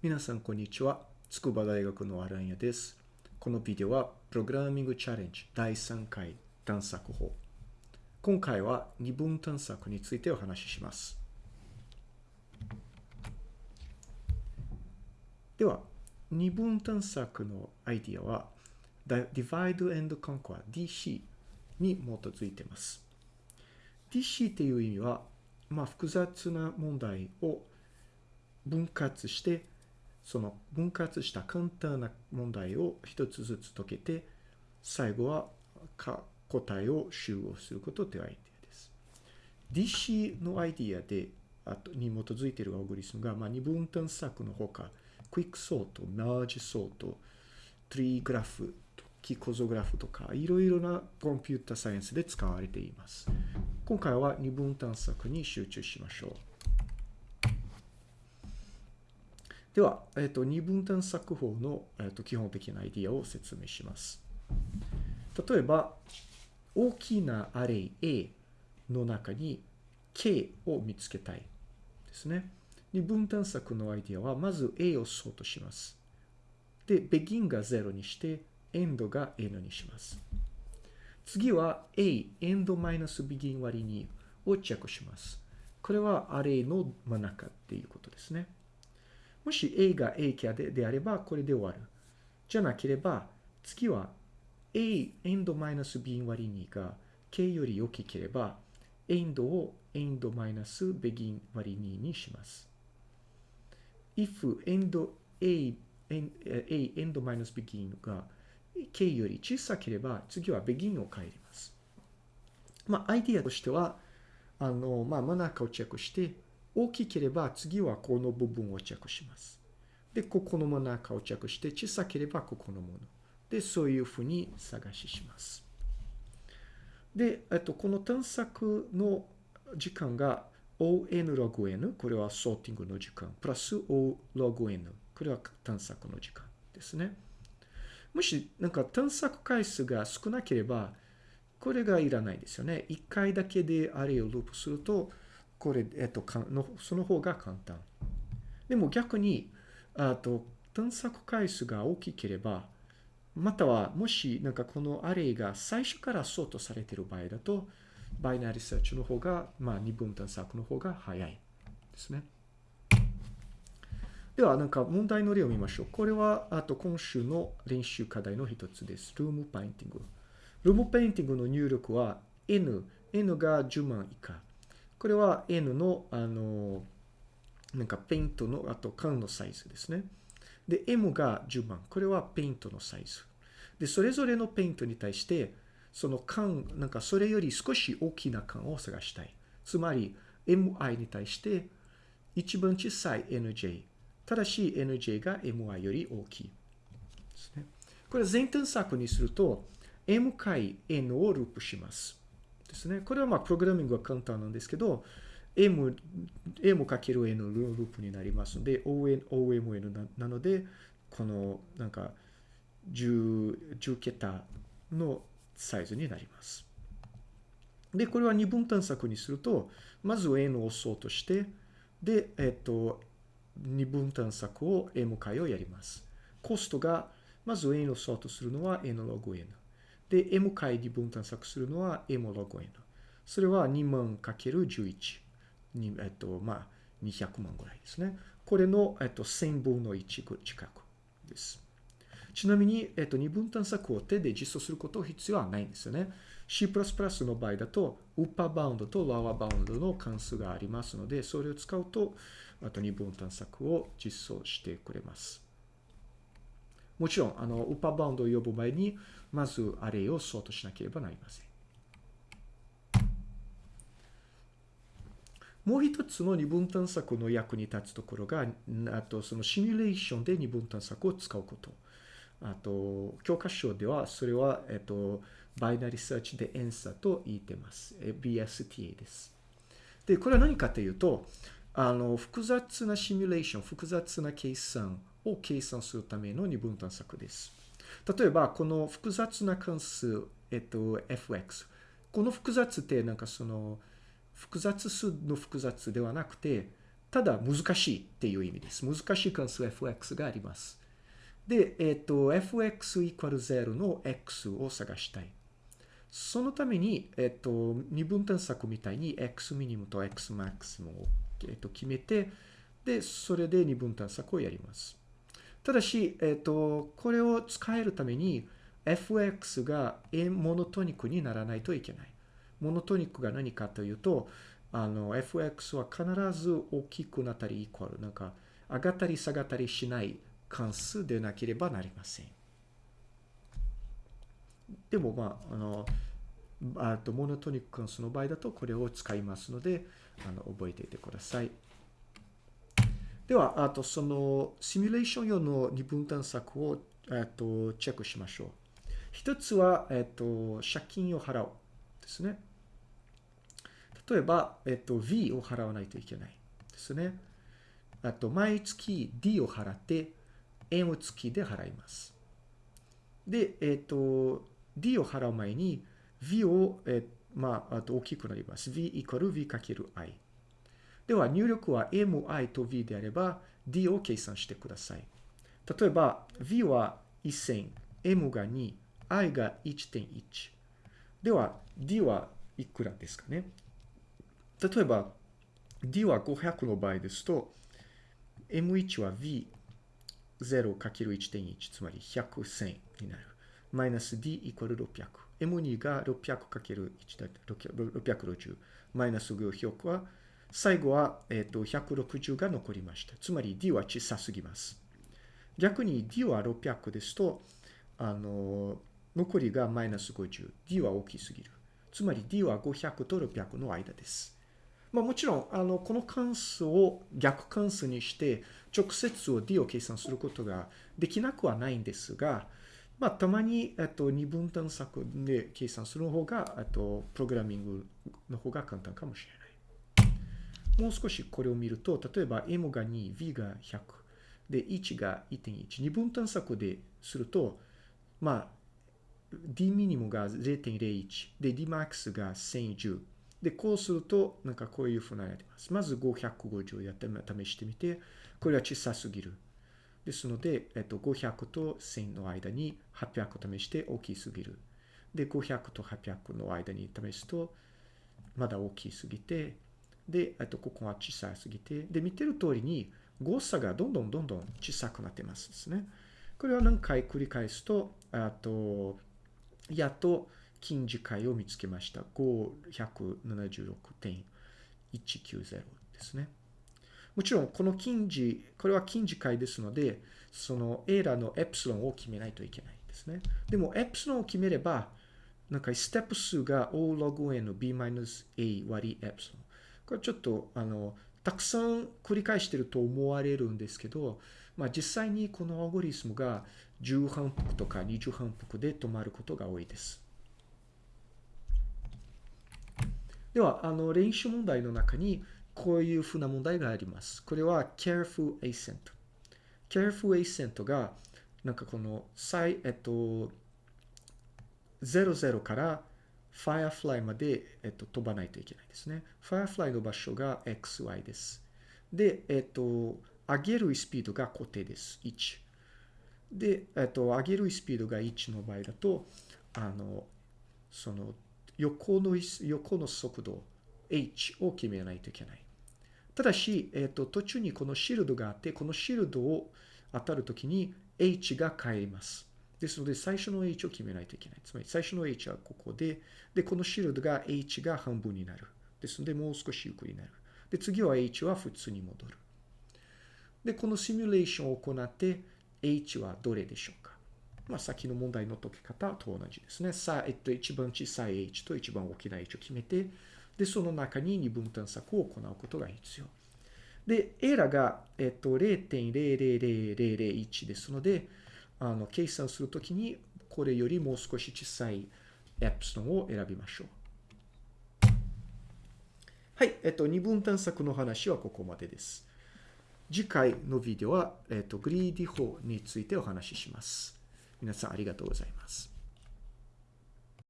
皆さん、こんにちは。筑波大学のアランヤです。このビデオは、プログラミングチャレンジ第3回探索法。今回は二分探索についてお話しします。では、二分探索のアイディアは、Divide and Conquer DC に基づいています。DC っていう意味は、まあ、複雑な問題を分割して、その分割した簡単な問題を一つずつ解けて、最後は答えを集合することというアイデアです。DC のアイディアで、あとに基づいているアオグリスムが、まあ、二分探索のほか、クイックソート、マージソート、トリーグラフ、キコゾグラフとか、いろいろなコンピュータサイエンスで使われています。今回は二分探索に集中しましょう。では、えっと、二分探索法の、えっと、基本的なアイディアを説明します。例えば、大きなアレイ A の中に K を見つけたいですね。二分探索のアイディアは、まず A をソートします。で、begin が0にして、end が n にします。次は A、end-begin 割り2をチェックします。これはアレイの真ん中っていうことですね。もし A が A キャでであれば、これで終わる。じゃなければ、次は A、end マイナス B 割り2が K より大きければ、end を end マイナス begin 割り2にします。if end A、A、end マイナス begin が K より小さければ、次は begin を帰ります。まあ、アイディアとしては、あの、まあ、真ん中をチェックして、大きければ次はこの部分をチェックします。で、ここの真ん中をチェックして、小さければここのもの。で、そういうふうに探しします。で、えっと、この探索の時間が on log n、これはソーティングの時間、プラス o log n、これは探索の時間ですね。もし、なんか探索回数が少なければ、これがいらないですよね。一回だけであれをループすると、これ、えっと、かのその方が簡単。でも逆に、あと、探索回数が大きければ、または、もし、なんかこのアレイが最初からソートされている場合だと、バイナリーサーチの方が、まあ、二分探索の方が早いですね。では、なんか問題の例を見ましょう。これは、あと今週の練習課題の一つです。 Room Painting。 Room Painting の入力は N。N が10万以下。これは N の、あの、なんかペイントの、あと缶のサイズですね。で、M が10万。これはペイントのサイズ。で、それぞれのペイントに対して、その缶、なんかそれより少し大きな缶を探したい。つまり、MI に対して一番小さい NJ。ただし NJ が MI より大きいですね。これ全探索にすると M 回 N をループします。ですね。これはまあプログラミングは簡単なんですけど M、M かける N のループになりますので ON、OMN ななのでこのなんか 10, 10桁のサイズになります。で、これは二分探索にするとまず N を押そうとしてで、えっと二分探索を M 回をやります。コストが、まず N をソートするのは N ログ N。で、M 回二分探索するのは M ログ N。それは2万かける11。にえっと、まあ、200万ぐらいですね。これの、えっと、1000分の1近くです。ちなみに、えっと、二分探索を手で実装すること必要はないんですよね。C++ の場合だと、ウッパーバウンドとロワーバウンドの関数がありますので、それを使うと、あと二分探索を実装してくれます。もちろん、あの、ウッパーバウンドを呼ぶ前に、まずアレイをソートしなければなりません。もう一つの二分探索の役に立つところが、あとそのシミュレーションで二分探索を使うこと。あと、教科書ではそれは、えっと、バイナリーサーチで ANSA と言ってます。BSTA です。で、これは何かというと、あの、複雑なシミュレーション、複雑な計算を計算するための二分探索です。例えば、この複雑な関数、えっと、fx。この複雑ってなんかその、複雑数の複雑ではなくて、ただ難しいっていう意味です。難しい関数 fx があります。で、えっ、と、fx イコール0の x を探したい。そのために、えっ、と、二分探索みたいに x ミニムと x マックスを、えっ、と、決めて、で、それで二分探索をやります。ただし、えっ、と、これを使えるために、fx がモノトニックにならないといけない。モノトニックが何かというと、あの、fx は必ず大きくなったりイコール、なんか、上がったり下がったりしない関数でなければなりません。でも、まあ、あの、あとモノトニック関数の場合だとこれを使いますので、あの覚えていてください。では、あとそのシミュレーション用の二分探索をえっとチェックしましょう。一つは、えっと、借金を払うですね。例えば、えっと、V を払わないといけないですね。あと、毎月 D を払って、M 付きで払います。で、えっと、D を払う前に V を、えまあ、あと大きくなります。V イコール V かける I。では、入力は MI と V であれば D を計算してください。例えば、V は1000、M が2、I が1.1。では、D はいくらですかね例えば、D は500の場合ですと、M1 は V0×1.1 つまり100線になる。マイナス D イコール600。M2 が 600×1 だ660。マイナス500は、最後は、えっ、と160が残りました。つまり D は小さすぎます。逆に D は600ですと、あの、残りがマイナス50。D は大きすぎる。つまり D は500と600の間です。まあ、もちろん、あの、この関数を逆関数にして、直接を D を計算することができなくはないんですが、まあ、たまに、えっと、二分探索で計算する方が、えっと、プログラミングの方が簡単かもしれない。もう少しこれを見ると、例えば M が2、V が100、で、1が1.1。二分探索ですると、まあ、D ミニムが0.01。で、D マックスが1010。で、こうすると、なんかこういうふうになります。まず550やって試してみて、これは小さすぎる。ですので、えっと、500と1000の間に800試して大きすぎる。で、500と800の間に試すと、まだ大きすぎて、で、えっと、ここは小さすぎて、で、見てる通りに誤差がどんどんどんどん小さくなってますですね。これを何回繰り返すと、あと、やっと近似解を見つけました。576.190ですね。もちろん、この近似、これは近似解ですので、そのエラーのエプシロンを決めないといけないんですね。でも、エプシロンを決めれば、なんかステップ数が O log n の b-a 割りエプシロン。これちょっと、あの、たくさん繰り返してると思われるんですけど、まあ実際にこのアルゴリスムが10反復とか20反復で止まることが多いです。では、あの、練習問題の中に、こういうふうな問題があります。これは careful ascent。careful ascent が、なんかこの、最、えっと、00から firefly まで、えっと、飛ばないといけないですね。firefly の場所が xy です。で、えっと、上げるスピードが固定です。1。で、えっと、上げるスピードが1の場合だと、あの、その、横の、横の速度 h を決めないといけない。ただし、えっ、ー、と、途中にこのシールドがあって、このシールドを当たるときに h が変えます。ですので、最初の h を決めないといけない。つまり、最初の h はここで、で、このシールドが h が半分になる。ですので、もう少しゆっくりになる。で、次は h は普通に戻る。で、このシミュレーションを行って、h はどれでしょうかまあ、先の問題の解き方と同じですね。さあ、えっと、一番小さい h と一番大きな h を決めて、で、その中に二分探索を行うことが必要。で、エラが、えっと、0.000001ですので、あの、計算するときに、これよりもう少し小さいエプソンを選びましょう。はい、えっと、二分探索の話はここまでです。次回のビデオは、えっと、グリーディ法についてお話しします。皆さんありがとうございます。